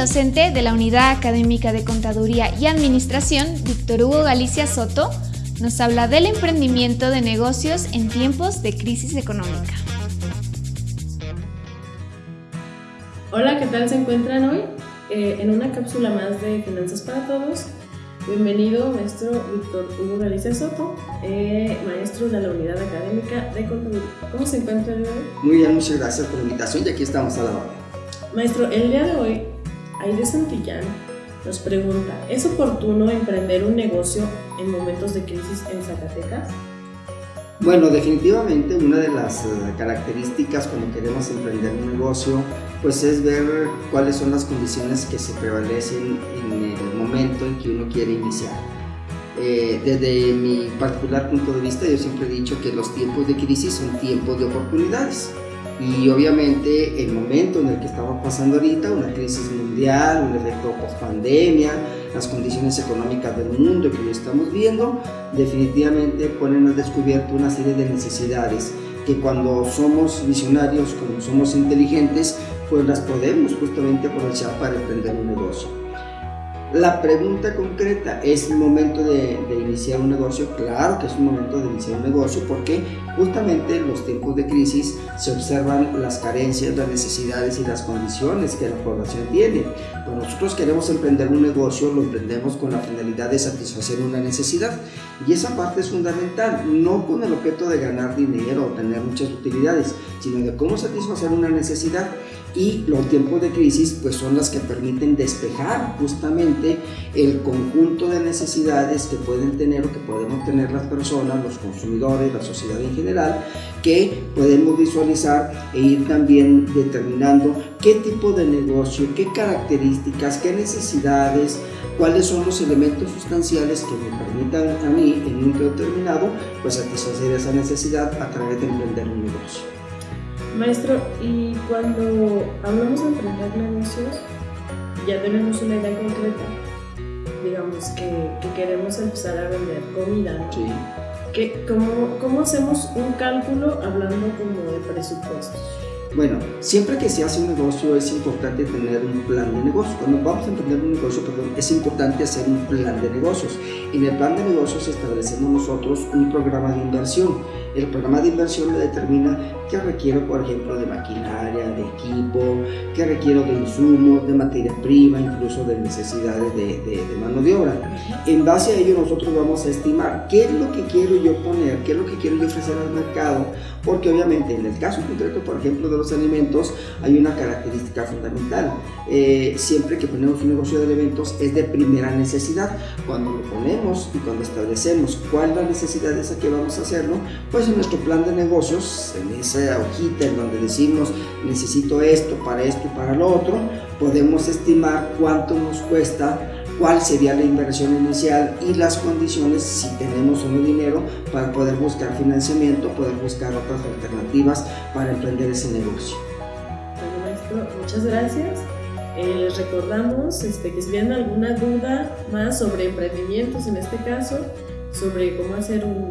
docente de la Unidad Académica de Contaduría y Administración, Víctor Hugo Galicia Soto, nos habla del emprendimiento de negocios en tiempos de crisis económica. Hola, ¿qué tal se encuentran hoy? Eh, en una cápsula más de Finanzas para Todos. Bienvenido, maestro Víctor Hugo Galicia Soto, eh, maestro de la Unidad Académica de Contaduría. ¿Cómo se encuentra hoy? Muy bien, muchas gracias por la invitación y aquí estamos a la hora. Maestro, el día de hoy, Aide Santillán nos pregunta, ¿es oportuno emprender un negocio en momentos de crisis en Zacatecas? Bueno, definitivamente una de las eh, características cuando queremos emprender un negocio, pues es ver cuáles son las condiciones que se prevalecen en el momento en que uno quiere iniciar. Eh, desde mi particular punto de vista, yo siempre he dicho que los tiempos de crisis son tiempos de oportunidades y obviamente el momento en el que estamos pasando ahorita, una crisis mundial, un efecto post pandemia, las condiciones económicas del mundo que hoy estamos viendo, definitivamente ponen al descubierto una serie de necesidades que cuando somos visionarios, cuando somos inteligentes, pues las podemos justamente aprovechar para emprender un negocio. La pregunta concreta, ¿es el momento de, iniciar un negocio? Claro que es un momento de iniciar un negocio porque justamente en los tiempos de crisis se observan las carencias, las necesidades y las condiciones que la población tiene. Cuando nosotros queremos emprender un negocio, lo emprendemos con la finalidad de satisfacer una necesidad y esa parte es fundamental, no con el objeto de ganar dinero o tener muchas utilidades, sino de cómo satisfacer una necesidad y los tiempos de crisis pues son las que permiten despejar justamente el conjunto de necesidades que pueden tener o que podemos tener las personas, los consumidores, la sociedad en general, que podemos visualizar e ir también determinando qué tipo de negocio, qué características, qué necesidades, cuáles son los elementos sustanciales que me permitan a mí en un determinado pues satisfacer esa necesidad a través de emprender un negocio. Maestro, y cuando hablamos de emprender negocios, ya tenemos una idea concreta. Digamos que, queremos empezar a vender comida. Sí. Cómo, ¿Cómo hacemos un cálculo hablando como de presupuestos? Bueno, siempre que se hace un negocio es importante tener un plan de negocio. Cuando vamos a emprender un negocio, perdón, es importante hacer un plan de negocios. En el plan de negocios establecemos nosotros un programa de inversión. El programa de inversión le determina qué requiero, por ejemplo, de maquinaria, de equipo, qué requiero de insumos, de materia prima, incluso de necesidades de, de, de, mano de obra. En base a ello nosotros vamos a estimar qué es lo que quiero yo poner, qué es lo que quiero yo ofrecer al mercado, porque obviamente en el caso concreto, por ejemplo, de los alimentos, hay una característica fundamental. Eh, siempre que ponemos un negocio de alimentos es de primera necesidad. Cuando lo ponemos y cuando establecemos cuál es la necesidad esa que vamos a hacerlo, pues en nuestro plan de negocios, en esa hojita en donde decimos necesito esto para esto y para lo otro, podemos estimar cuánto nos cuesta cuál sería la inversión inicial y las condiciones si tenemos o no dinero para poder buscar financiamiento, poder buscar otras alternativas para emprender ese negocio. Bueno, maestro, muchas gracias. Eh, les recordamos este, que si tienen alguna duda más sobre emprendimientos en este caso, sobre cómo hacer un,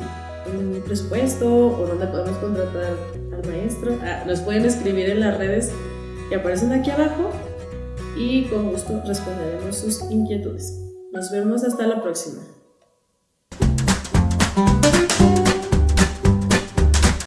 un presupuesto o dónde podemos contratar maestro. Ah, nos pueden escribir en las redes que aparecen aquí abajo y con gusto responderemos sus inquietudes. Nos vemos hasta la próxima.